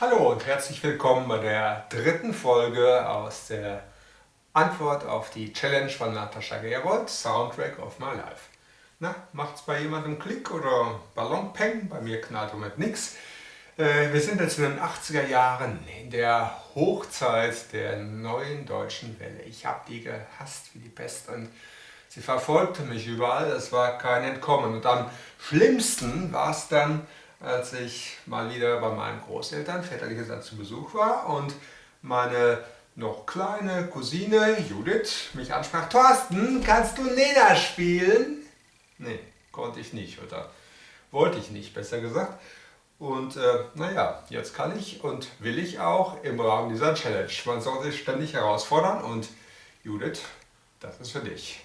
Hallo und herzlich willkommen bei der dritten Folge aus der Antwort auf die Challenge von Natascha Gerold, Soundtrack of My Life. Na, macht's bei jemandem Klick oder Ballonpeng? Bei mir knallt im nichts. Äh, wir sind jetzt in den 80er Jahren, in der Hochzeit der neuen deutschen Welle. Ich habe die gehasst wie die Pest und sie verfolgte mich überall, es war kein Entkommen. Und am schlimmsten war es dann, als ich mal wieder bei meinen Großeltern väterlicherseits zu Besuch war und meine noch kleine Cousine Judith mich ansprach, Thorsten, kannst du Nena spielen? Nee, konnte ich nicht oder wollte ich nicht, besser gesagt. Und äh, naja, jetzt kann ich und will ich auch im Rahmen dieser Challenge. Man soll sich ständig herausfordern und Judith, das ist für dich.